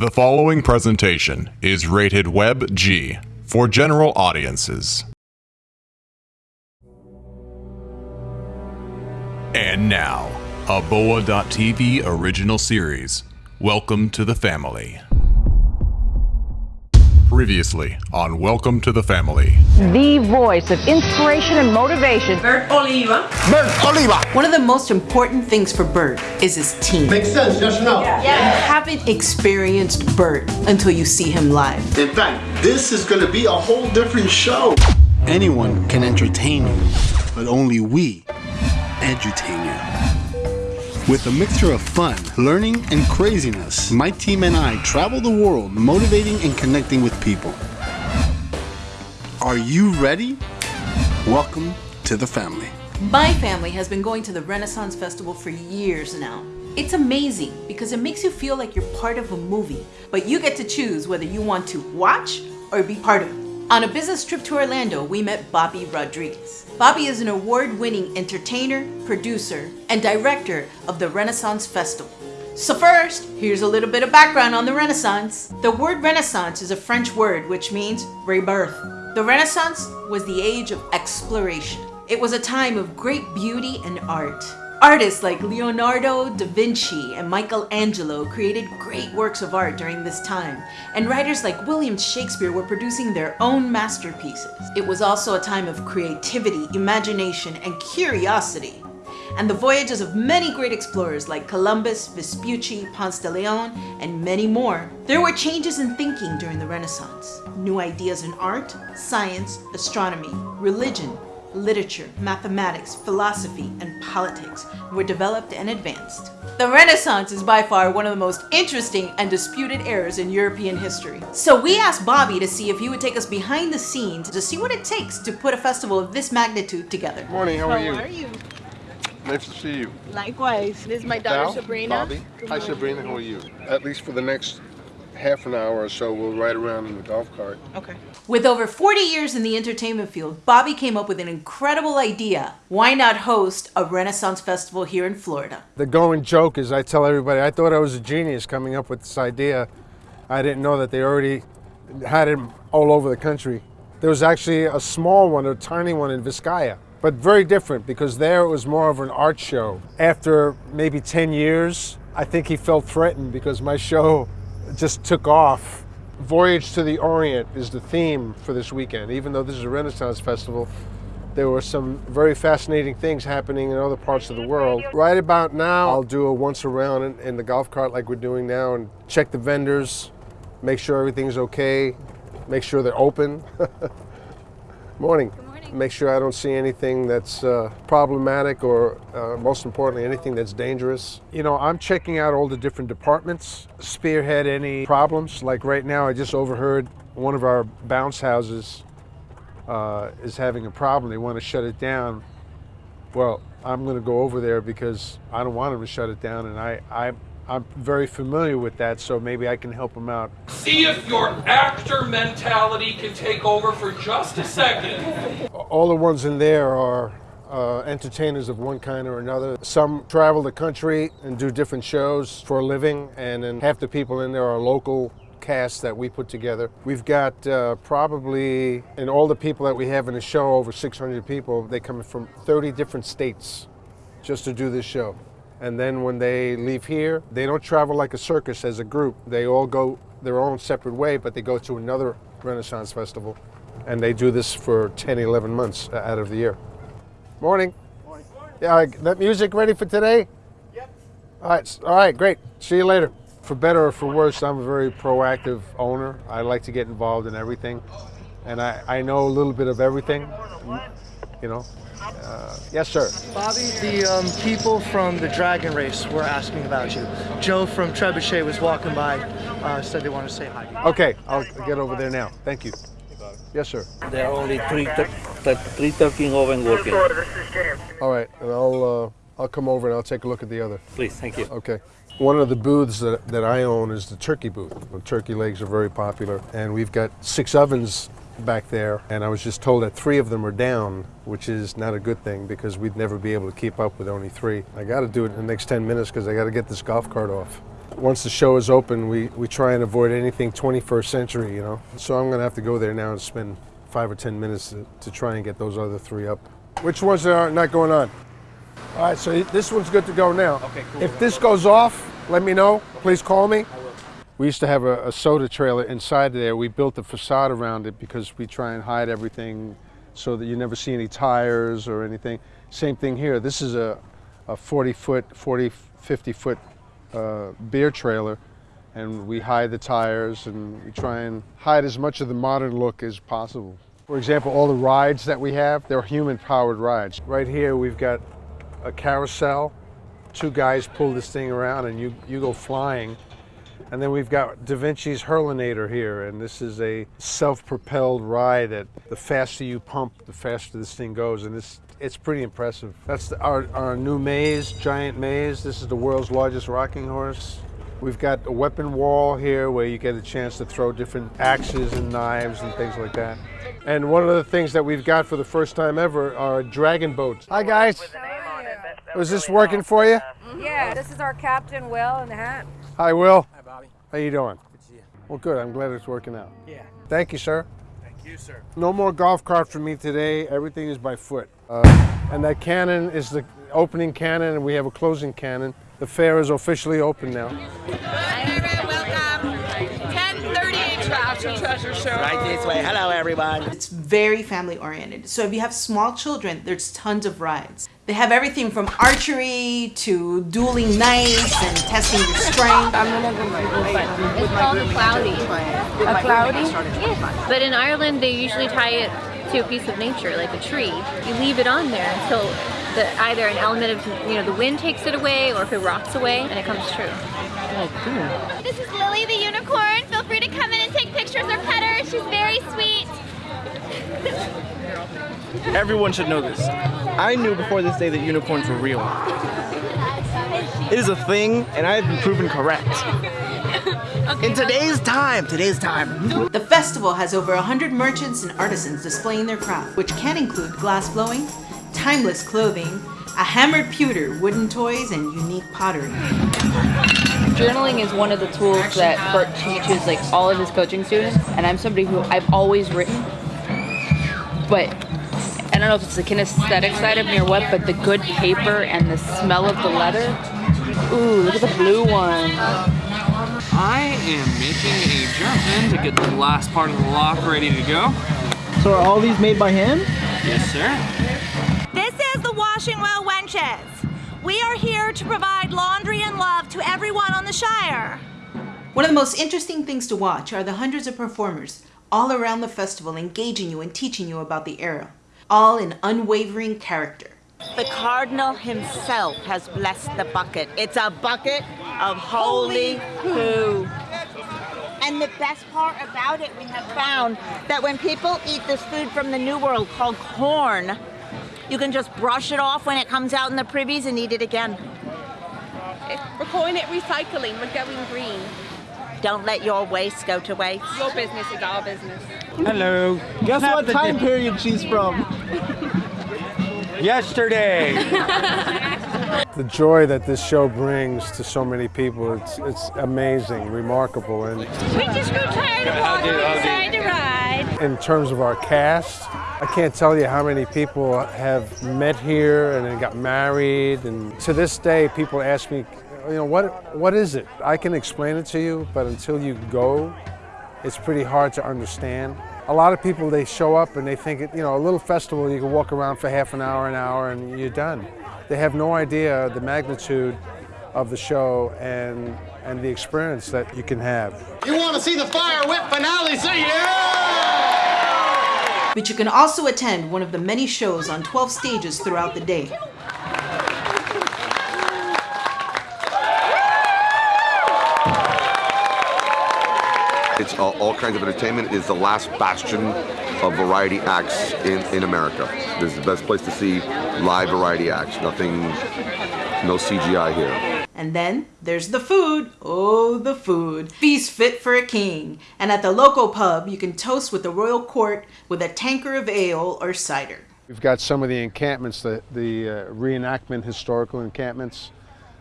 The following presentation is rated Web G for general audiences. And now, a Boa.tv original series. Welcome to the family. Previously on Welcome to the Family. the voice of inspiration and motivation. Bert Oliva. Bert Oliva. One of the most important things for Bert is his team. Makes sense, yes or no? You haven't experienced Bert until you see him live. In fact, this is going to be a whole different show. Anyone can entertain you, but only we edutain you. With a mixture of fun, learning, and craziness, my team and I travel the world motivating and connecting with people. Are you ready? Welcome to the family. My family has been going to the Renaissance Festival for years now. It's amazing because it makes you feel like you're part of a movie, but you get to choose whether you want to watch or be part of it. On a business trip to Orlando, we met Bobby Rodriguez. Bobby is an award winning entertainer, producer, and director of the Renaissance Festival. So, first, here's a little bit of background on the Renaissance. The word Renaissance is a French word which means rebirth. The Renaissance was the age of exploration. It was a time of great beauty and art. Artists like Leonardo da Vinci and Michelangelo created great works of art during this time, and writers like William Shakespeare were producing their own masterpieces. It was also a time of creativity, imagination, and curiosity. And the voyages of many great explorers like Columbus, Vespucci, Ponce de Leon, and many more. There were changes in thinking during the Renaissance. New ideas in art, science, astronomy, religion, literature, mathematics, philosophy, and politics were developed and advanced. The Renaissance is by far one of the most interesting and disputed eras in European history. So we asked Bobby to see if he would take us behind the scenes to see what it takes to put a festival of this magnitude together. Morning, how are you? How are you? Nice to see you. Likewise. This is my daughter Val? Sabrina. Bobby? Hi. Sabrina, how are you? At least for the next half an hour or so, we'll ride around in the golf cart. Okay. With over 40 years in the entertainment field, Bobby came up with an incredible idea. Why not host a Renaissance festival here in Florida? The going joke is I tell everybody I thought I was a genius coming up with this idea. I didn't know that they already had it all over the country. There was actually a small one, a tiny one in Vizcaya, but very different because there it was more of an art show. After maybe 10 years, I think he felt threatened because my show just took off. Voyage to the Orient is the theme for this weekend. Even though this is a Renaissance festival, there were some very fascinating things happening in other parts of the world. Right about now, I'll do a once around in, in the golf cart like we're doing now and check the vendors, make sure everything's okay, make sure they're open. Morning. Make sure I don't see anything that's uh, problematic or, uh, most importantly, anything that's dangerous. You know, I'm checking out all the different departments, spearhead any problems. Like right now, I just overheard one of our bounce houses uh, is having a problem. They want to shut it down. Well, I'm going to go over there because I don't want them to shut it down, and I, I, I'm very familiar with that, so maybe I can help him out. See if your actor mentality can take over for just a second. All the ones in there are uh, entertainers of one kind or another. Some travel the country and do different shows for a living, and then half the people in there are local casts that we put together. We've got uh, probably, and all the people that we have in the show, over 600 people, they come from 30 different states just to do this show. And then when they leave here, they don't travel like a circus as a group. They all go their own separate way, but they go to another Renaissance festival. And they do this for 10, 11 months uh, out of the year. Morning. Morning. Yeah, that music ready for today? Yep. All right, all right, great. See you later. For better or for worse, I'm a very proactive owner. I like to get involved in everything. And I, I know a little bit of everything, you know. Uh, yes, sir. Bobby, the um, people from the Dragon Race were asking about you. Joe from Trebuchet was walking by, uh, said they want to say hi. to you. Okay, I'll get over there now. Thank you. Yes, sir. There are only three, tur- tur- three turkey oven working. All right, and I'll uh, I'll come over and I'll take a look at the other. Please, thank you. Okay. One of the booths that, that I own is the turkey booth. The turkey legs are very popular, and we've got six ovens back there. And I was just told that three of them are down, which is not a good thing because we'd never be able to keep up with only three. I got to do it in the next 10 minutes because I got to get this golf cart off. once the show is open, we, we try and avoid anything 21st century, you know. So I'm gonna have to go there now and spend five or 10 minutes to, to try and get those other three up. Which ones are not going on? All right, so this one's good to go now. Okay, cool. If this goes off, let me know. Please call me. We used to have a, a soda trailer inside there. We built a facade around it because we try and hide everything so that you never see any tires or anything. Same thing here. This is a, a 40 foot, 40, 50 foot uh, beer trailer and we hide the tires and we try and hide as much of the modern look as possible. For example, all the rides that we have, they're human powered rides. Right here we've got a carousel. Two guys pull this thing around and you, you go flying. And then we've got Da Vinci's Hurlinator here, and this is a self-propelled ride that the faster you pump, the faster this thing goes, and it's, it's pretty impressive. That's the, our, our new maze, giant maze. This is the world's largest rocking horse. We've got a weapon wall here where you get a chance to throw different axes and knives and things like that. And one of the things that we've got for the first time ever are dragon boats. Hi guys. Was this working for you? Yeah, this is our captain, Will, in the hat. Hi, Will. Hi, Bobby. How you doing? Good to see you. Well, good. I'm glad it's working out. Yeah. Thank you, sir. Thank you, sir. No more golf cart for me today. Everything is by foot. Uh, and that cannon is the opening cannon, and we have a closing cannon. The fair is officially open now. Welcome. 1038 Treasure Show. Right this way. Hello, everyone. It's very family oriented. So if you have small children, there's tons of rides. They have everything from archery to dueling knives and testing your strength. I'm gonna go It's called a clootie. A clootie? Yes. But in Ireland, they usually tie it to a piece of nature, like a tree. You leave it on there until the, either an element of you know the wind takes it away, or if it rots away, and it comes true. Oh, cool. This is Lily the unicorn. Feel free to come in and take pictures or pet her. She's very sweet. Everyone should know this. I knew before this day that unicorns were real. It is a thing, and I have been proven correct. In today's time, today's time. The festival has over 100 merchants and artisans displaying their craft, which can include glass blowing, timeless clothing, a hammered pewter, wooden toys, and unique pottery. Journaling is one of the tools that Bert teaches like all of his coaching students, and I'm somebody who I've always written, but I don't know if it's the kinesthetic side of me or what, but the good paper and the smell of the leather. Ooh, look at the blue one. I am making a journal in to get the last part of the lock ready to go. So are all these made by hand? Yes, sir. This is the Washing Well Wenches. We are here to provide laundry and love to everyone on the Shire. One of the most interesting things to watch are the hundreds of performers all around the festival engaging you and teaching you about the era, all in unwavering character. The Cardinal himself has blessed the bucket. It's a bucket of holy poo. And the best part about it, we have found that when people eat this food from the New World called corn, you can just brush it off when it comes out in the privies and eat it again. We're calling it recycling. We're going green. Don't let your waste go to waste. Your business is our business. Hello. Guess what time period she's from? Yesterday. The joy that this show brings to so many people, it's, it's amazing, remarkable. And We just grew tired of walking inside the ride. In terms of our cast, I can't tell you how many people have met here and then got married. And to this day, people ask me, you know, what, what is it? I can explain it to you, but until you go, it's pretty hard to understand. A lot of people, they show up and they think, you know, a little festival, you can walk around for half an hour, an hour, and you're done. They have no idea the magnitude of the show and, and the experience that you can have. You want to see the fire whip finale? See ya! But you can also attend one of the many shows on 12 stages throughout the day. It's all, kinds of entertainment. It's the last bastion of variety acts in, in America. This is the best place to see live variety acts. Nothing, no CGI here. And then there's the food. Oh, the food. Feast fit for a king. And at the local pub, you can toast with the royal court with a tanker of ale or cider. We've got some of the encampments, the, the uh, reenactment historical encampments,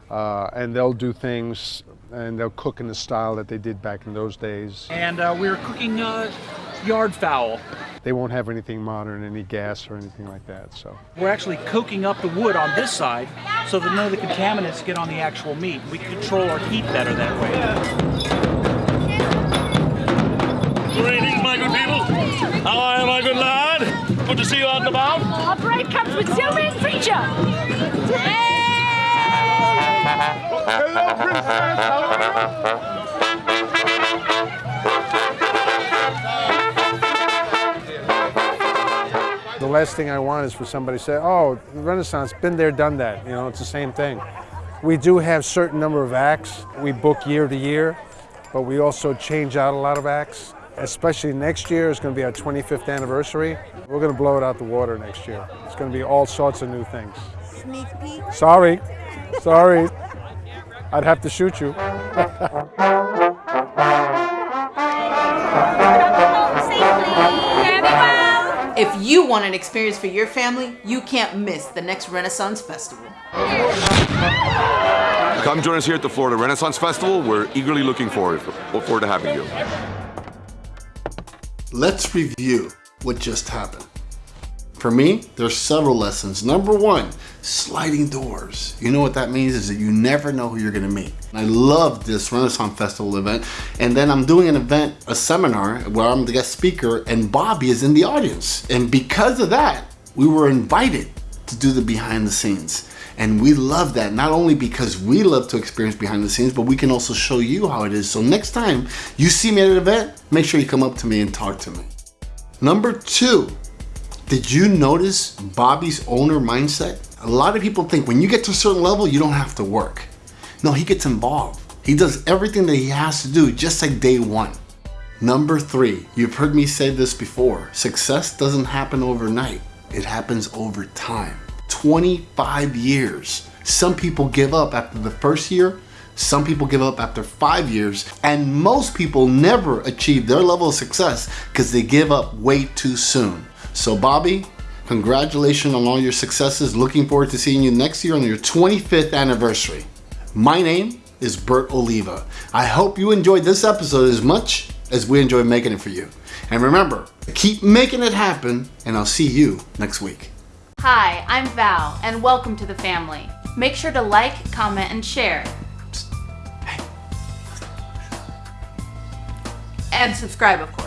uh, and they'll do things and they'll cook in the style that they did back in those days. And uh, we were cooking uh, yard fowl. They won't have anything modern, any gas or anything like that. So We're actually coking up the wood on this side so that none of the contaminants get on the actual meat. We control our heat better that way. Greetings, my good people. How are you, my good lad? Good to see you out and about. Our break comes with zoom in feature. Hello, princess. How are you? Last thing I want is for somebody to say, "Oh, Renaissance, been there, done that." You know, it's the same thing. We do have certain number of acts we book year to year, but we also change out a lot of acts. Especially next year is going to be our 25th anniversary. We're going to blow it out the water next year. It's going to be all sorts of new things. Sneak peek. Sorry, sorry. I'd have to shoot you. If you want an experience for your family, you can't miss the next Renaissance Festival. Come join us here at the Florida Renaissance Festival. We're eagerly looking forward, look forward to having you. Let's review what just happened. For me, there's several lessons. Number one, sliding doors. You know what that means is that you never know who you're gonna meet. I love this Renaissance Festival event. And then I'm doing an event, a seminar where I'm the guest speaker and Bobby is in the audience. And because of that, we were invited to do the behind the scenes. And we love that, not only because we love to experience behind the scenes, but we can also show you how it is. So next time you see me at an event, make sure you come up to me and talk to me. Number two, did you notice Bobby's owner mindset? A lot of people think when you get to a certain level, you don't have to work. No, he gets involved. He does everything that he has to do just like day one. Number three, you've heard me say this before. Success doesn't happen overnight. It happens over time. 25 years. Some people give up after the first year. Some people give up after five years. And most people never achieve their level of success because they give up way too soon. So Bobby, congratulations on all your successes. Looking forward to seeing you next year on your 25th anniversary. My name is Bert Oliva. I hope you enjoyed this episode as much as we enjoy making it for you. And remember, keep making it happen, and I'll see you next week. Hi, I'm Val, and welcome to the family. Make sure to like, comment, and share. And subscribe, of course.